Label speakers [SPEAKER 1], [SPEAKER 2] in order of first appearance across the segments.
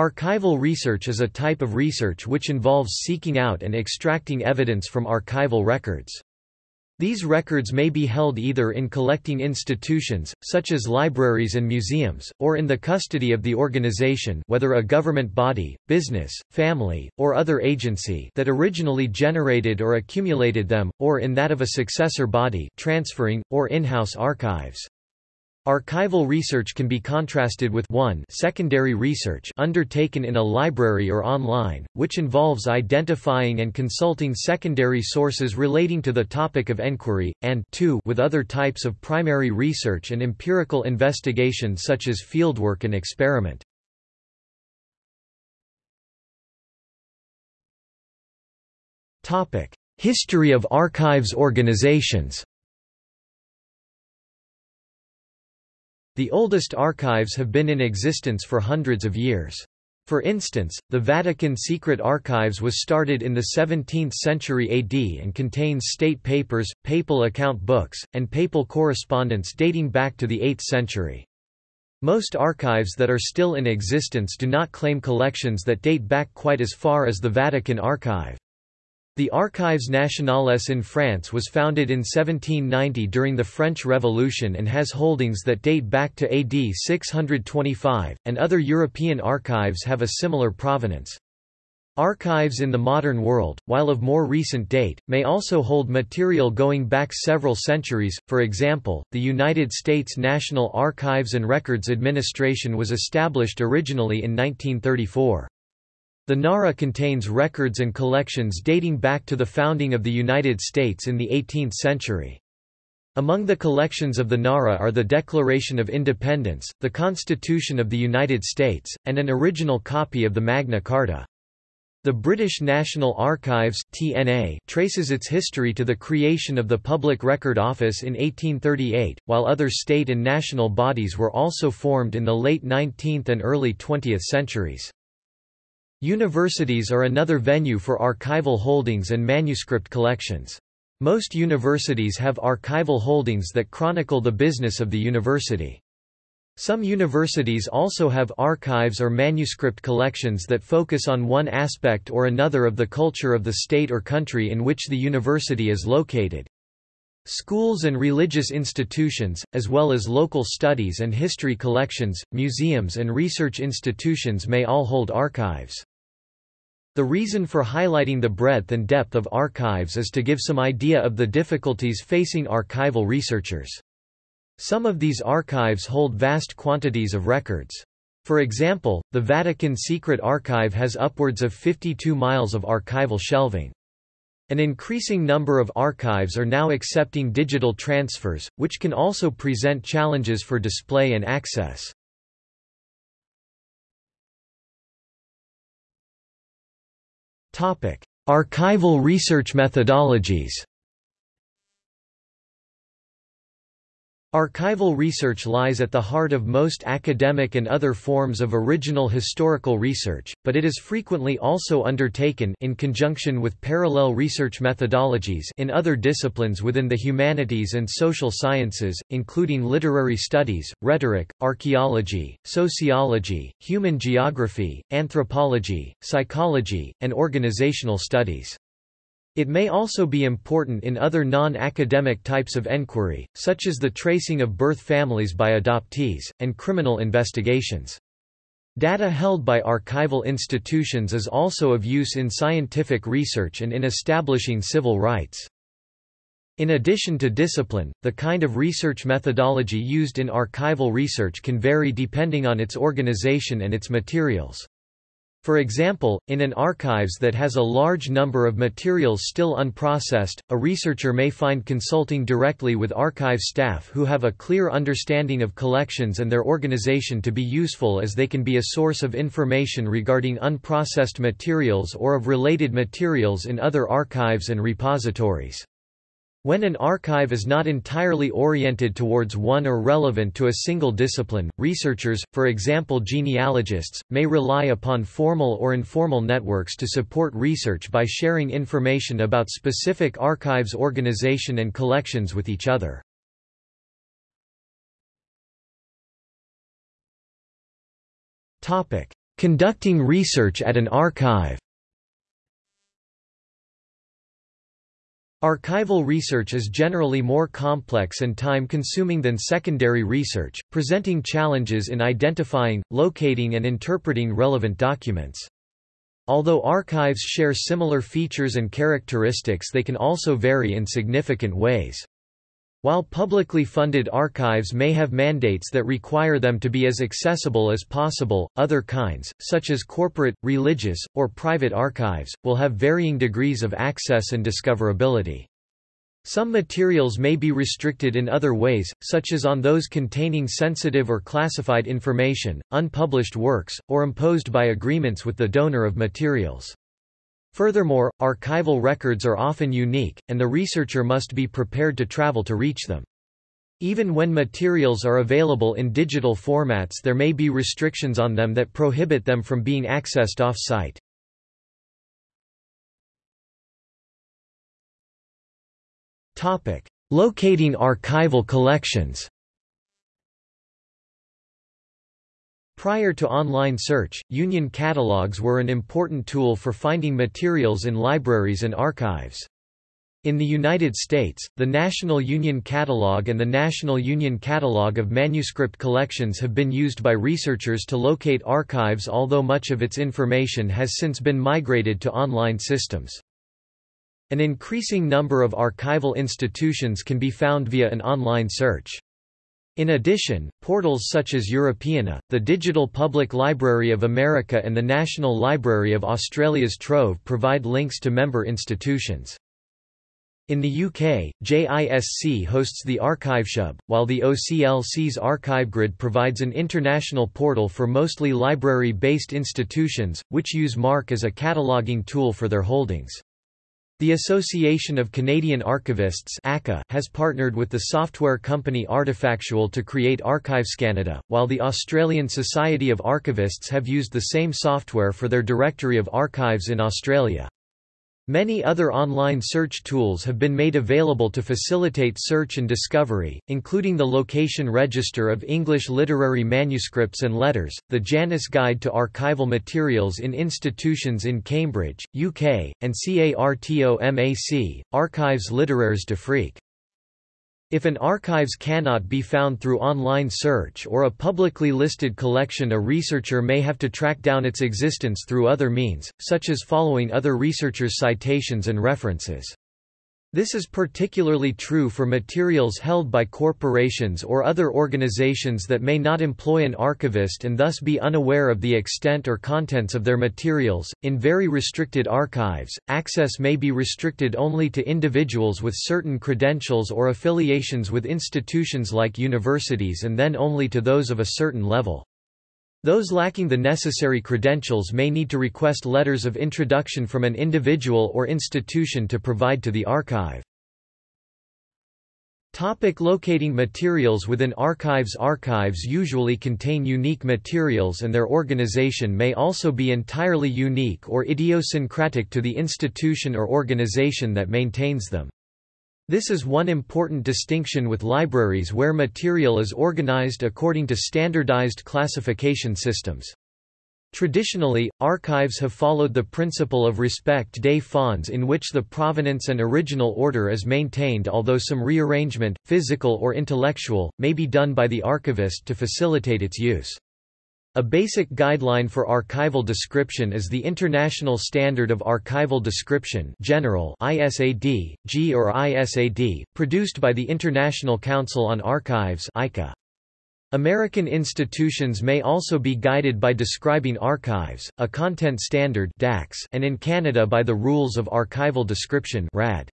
[SPEAKER 1] Archival research is a type of research which involves seeking out and extracting evidence from archival records. These records may be held either in collecting institutions, such as libraries and museums, or in the custody of the organization whether a government body, business, family, or other agency that originally generated or accumulated them, or in that of a successor body transferring, or in-house archives. Archival research can be contrasted with 1 secondary research undertaken in a library or online, which involves identifying and consulting secondary sources relating to the topic of enquiry, and 2 with other types of primary research and empirical investigation such as fieldwork and experiment. History of archives organizations The oldest archives have been in existence for hundreds of years. For instance, the Vatican Secret Archives was started in the 17th century AD and contains state papers, papal account books, and papal correspondence dating back to the 8th century. Most archives that are still in existence do not claim collections that date back quite as far as the Vatican Archive. The Archives nationales in France was founded in 1790 during the French Revolution and has holdings that date back to AD 625, and other European archives have a similar provenance. Archives in the modern world, while of more recent date, may also hold material going back several centuries. For example, the United States National Archives and Records Administration was established originally in 1934. The NARA contains records and collections dating back to the founding of the United States in the 18th century. Among the collections of the NARA are the Declaration of Independence, the Constitution of the United States, and an original copy of the Magna Carta. The British National Archives TNA traces its history to the creation of the Public Record Office in 1838, while other state and national bodies were also formed in the late 19th and early 20th centuries. Universities are another venue for archival holdings and manuscript collections. Most universities have archival holdings that chronicle the business of the university. Some universities also have archives or manuscript collections that focus on one aspect or another of the culture of the state or country in which the university is located. Schools and religious institutions, as well as local studies and history collections, museums and research institutions may all hold archives. The reason for highlighting the breadth and depth of archives is to give some idea of the difficulties facing archival researchers. Some of these archives hold vast quantities of records. For example, the Vatican Secret Archive has upwards of 52 miles of archival shelving. An increasing number of archives are now accepting digital transfers, which can also present challenges for display and access. Archival research methodologies Archival research lies at the heart of most academic and other forms of original historical research, but it is frequently also undertaken in conjunction with parallel research methodologies in other disciplines within the humanities and social sciences, including literary studies, rhetoric, archaeology, sociology, human geography, anthropology, psychology, and organizational studies. It may also be important in other non-academic types of enquiry, such as the tracing of birth families by adoptees, and criminal investigations. Data held by archival institutions is also of use in scientific research and in establishing civil rights. In addition to discipline, the kind of research methodology used in archival research can vary depending on its organization and its materials. For example, in an archives that has a large number of materials still unprocessed, a researcher may find consulting directly with archive staff who have a clear understanding of collections and their organization to be useful as they can be a source of information regarding unprocessed materials or of related materials in other archives and repositories. When an archive is not entirely oriented towards one or relevant to a single discipline, researchers, for example genealogists, may rely upon formal or informal networks to support research by sharing information about specific archives organization and collections with each other. Conducting research at an archive Archival research is generally more complex and time-consuming than secondary research, presenting challenges in identifying, locating and interpreting relevant documents. Although archives share similar features and characteristics they can also vary in significant ways. While publicly funded archives may have mandates that require them to be as accessible as possible, other kinds, such as corporate, religious, or private archives, will have varying degrees of access and discoverability. Some materials may be restricted in other ways, such as on those containing sensitive or classified information, unpublished works, or imposed by agreements with the donor of materials. Furthermore, archival records are often unique, and the researcher must be prepared to travel to reach them. Even when materials are available in digital formats there may be restrictions on them that prohibit them from being accessed off-site. Locating archival collections Prior to online search, Union catalogs were an important tool for finding materials in libraries and archives. In the United States, the National Union Catalog and the National Union Catalog of Manuscript Collections have been used by researchers to locate archives although much of its information has since been migrated to online systems. An increasing number of archival institutions can be found via an online search. In addition, portals such as Europeana, the Digital Public Library of America and the National Library of Australia's Trove provide links to member institutions. In the UK, JISC hosts the Archives Hub, while the OCLC's ArchiveGrid provides an international portal for mostly library-based institutions, which use MARC as a cataloguing tool for their holdings. The Association of Canadian Archivists has partnered with the software company Artefactual to create Archives Canada, while the Australian Society of Archivists have used the same software for their Directory of Archives in Australia. Many other online search tools have been made available to facilitate search and discovery, including the Location Register of English Literary Manuscripts and Letters, the Janus Guide to Archival Materials in Institutions in Cambridge, UK, and CARTOMAC, Archives littéraires d'Afrique. If an archives cannot be found through online search or a publicly listed collection a researcher may have to track down its existence through other means, such as following other researchers' citations and references. This is particularly true for materials held by corporations or other organizations that may not employ an archivist and thus be unaware of the extent or contents of their materials. In very restricted archives, access may be restricted only to individuals with certain credentials or affiliations with institutions like universities and then only to those of a certain level. Those lacking the necessary credentials may need to request letters of introduction from an individual or institution to provide to the archive. Topic locating materials within archives Archives usually contain unique materials and their organization may also be entirely unique or idiosyncratic to the institution or organization that maintains them. This is one important distinction with libraries where material is organized according to standardized classification systems. Traditionally, archives have followed the principle of respect des fonds in which the provenance and original order is maintained although some rearrangement, physical or intellectual, may be done by the archivist to facilitate its use. A basic guideline for archival description is the International Standard of Archival Description General ISAD, G or ISAD, produced by the International Council on Archives ICA. American institutions may also be guided by Describing Archives, a content standard and in Canada by the Rules of Archival Description RAD.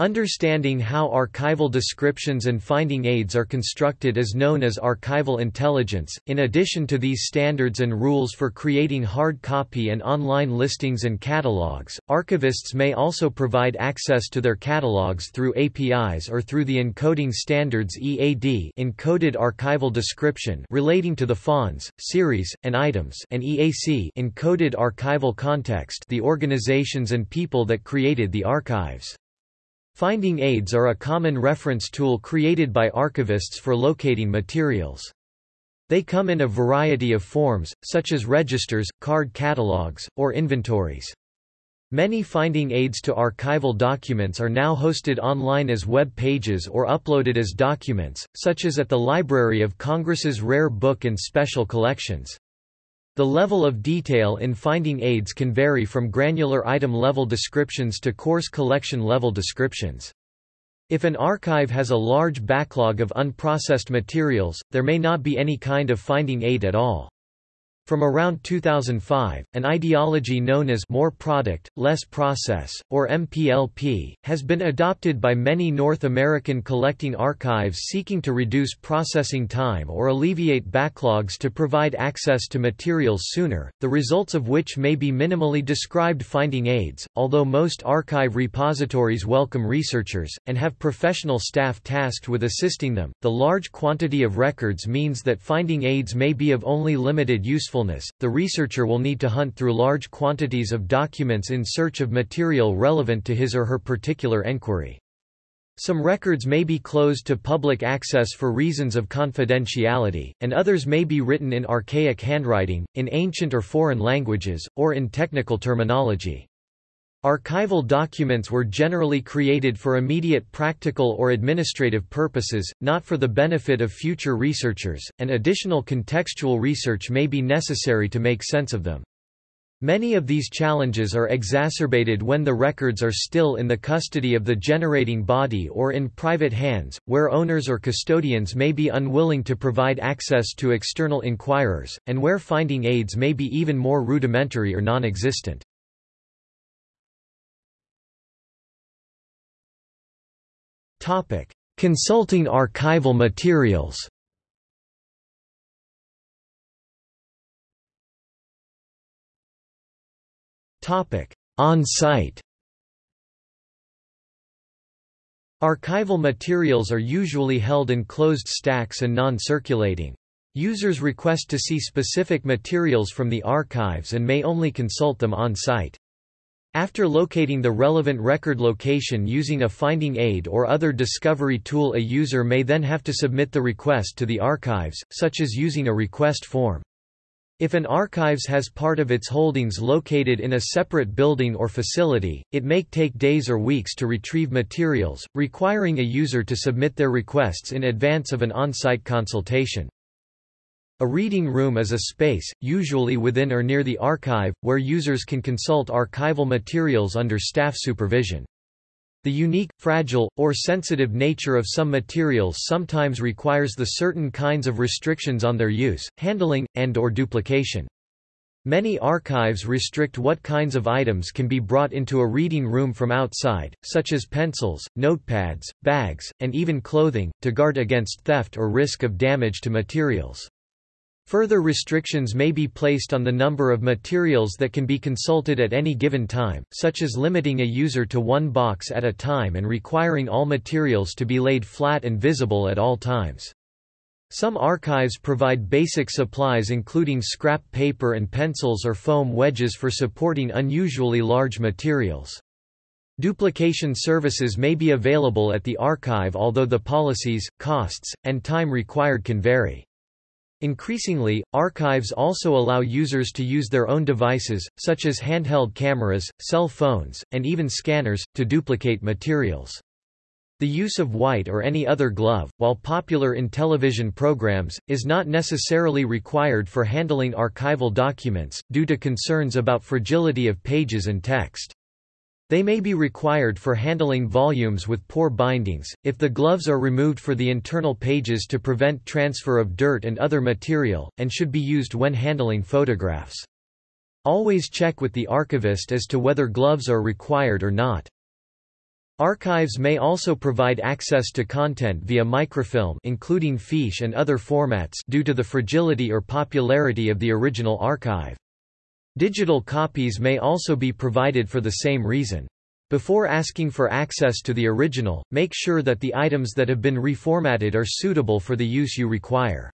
[SPEAKER 1] Understanding how archival descriptions and finding aids are constructed is known as archival intelligence. In addition to these standards and rules for creating hard copy and online listings and catalogs, archivists may also provide access to their catalogs through APIs or through the encoding standards EAD, encoded archival description, relating to the fonds, series, and items, and EAC, encoded archival context, the organizations and people that created the archives. Finding aids are a common reference tool created by archivists for locating materials. They come in a variety of forms, such as registers, card catalogs, or inventories. Many finding aids to archival documents are now hosted online as web pages or uploaded as documents, such as at the Library of Congress's Rare Book and Special Collections. The level of detail in finding aids can vary from granular item-level descriptions to coarse collection-level descriptions. If an archive has a large backlog of unprocessed materials, there may not be any kind of finding aid at all. From around 2005, an ideology known as more product, less process, or MPLP, has been adopted by many North American collecting archives seeking to reduce processing time or alleviate backlogs to provide access to materials sooner, the results of which may be minimally described finding aids. Although most archive repositories welcome researchers, and have professional staff tasked with assisting them, the large quantity of records means that finding aids may be of only limited usefulness usefulness, the researcher will need to hunt through large quantities of documents in search of material relevant to his or her particular enquiry. Some records may be closed to public access for reasons of confidentiality, and others may be written in archaic handwriting, in ancient or foreign languages, or in technical terminology. Archival documents were generally created for immediate practical or administrative purposes, not for the benefit of future researchers, and additional contextual research may be necessary to make sense of them. Many of these challenges are exacerbated when the records are still in the custody of the generating body or in private hands, where owners or custodians may be unwilling to provide access to external inquirers, and where finding aids may be even more rudimentary or non-existent. Topic: Consulting archival materials. Topic: On-site. Archival materials are usually held in closed stacks and non-circulating. Users request to see specific materials from the archives and may only consult them on-site. After locating the relevant record location using a finding aid or other discovery tool a user may then have to submit the request to the archives, such as using a request form. If an archives has part of its holdings located in a separate building or facility, it may take days or weeks to retrieve materials, requiring a user to submit their requests in advance of an on-site consultation. A reading room is a space, usually within or near the archive, where users can consult archival materials under staff supervision. The unique, fragile, or sensitive nature of some materials sometimes requires the certain kinds of restrictions on their use, handling, and or duplication. Many archives restrict what kinds of items can be brought into a reading room from outside, such as pencils, notepads, bags, and even clothing, to guard against theft or risk of damage to materials. Further restrictions may be placed on the number of materials that can be consulted at any given time, such as limiting a user to one box at a time and requiring all materials to be laid flat and visible at all times. Some archives provide basic supplies including scrap paper and pencils or foam wedges for supporting unusually large materials. Duplication services may be available at the archive although the policies, costs, and time required can vary. Increasingly, archives also allow users to use their own devices, such as handheld cameras, cell phones, and even scanners, to duplicate materials. The use of white or any other glove, while popular in television programs, is not necessarily required for handling archival documents, due to concerns about fragility of pages and text. They may be required for handling volumes with poor bindings, if the gloves are removed for the internal pages to prevent transfer of dirt and other material, and should be used when handling photographs. Always check with the archivist as to whether gloves are required or not. Archives may also provide access to content via microfilm including fiche and other formats due to the fragility or popularity of the original archive. Digital copies may also be provided for the same reason. Before asking for access to the original, make sure that the items that have been reformatted are suitable for the use you require.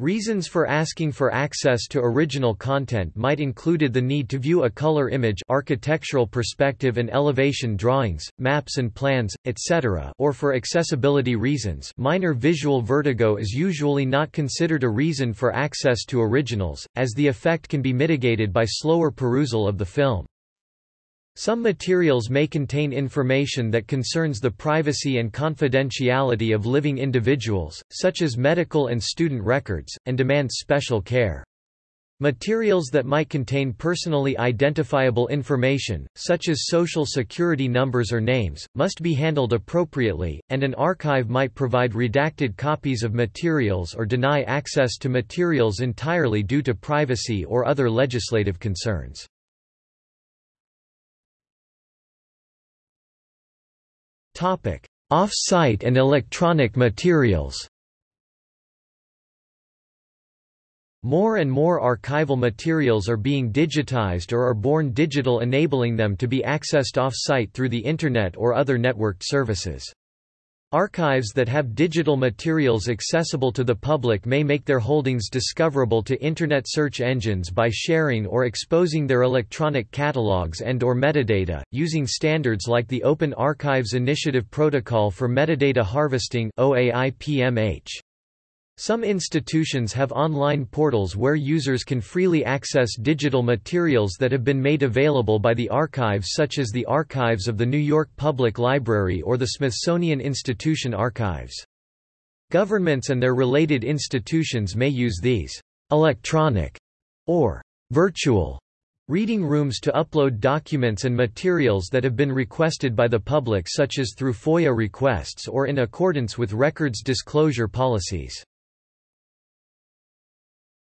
[SPEAKER 1] Reasons for asking for access to original content might included the need to view a color image architectural perspective and elevation drawings, maps and plans, etc. or for accessibility reasons minor visual vertigo is usually not considered a reason for access to originals, as the effect can be mitigated by slower perusal of the film. Some materials may contain information that concerns the privacy and confidentiality of living individuals, such as medical and student records, and demands special care. Materials that might contain personally identifiable information, such as social security numbers or names, must be handled appropriately, and an archive might provide redacted copies of materials or deny access to materials entirely due to privacy or other legislative concerns. Off-site and electronic materials More and more archival materials are being digitized or are born digital enabling them to be accessed off-site through the Internet or other networked services. Archives that have digital materials accessible to the public may make their holdings discoverable to Internet search engines by sharing or exposing their electronic catalogs and or metadata, using standards like the Open Archives Initiative Protocol for Metadata Harvesting OAI-PMH. Some institutions have online portals where users can freely access digital materials that have been made available by the archives such as the Archives of the New York Public Library or the Smithsonian Institution Archives. Governments and their related institutions may use these electronic or virtual reading rooms to upload documents and materials that have been requested by the public such as through FOIA requests or in accordance with records disclosure policies.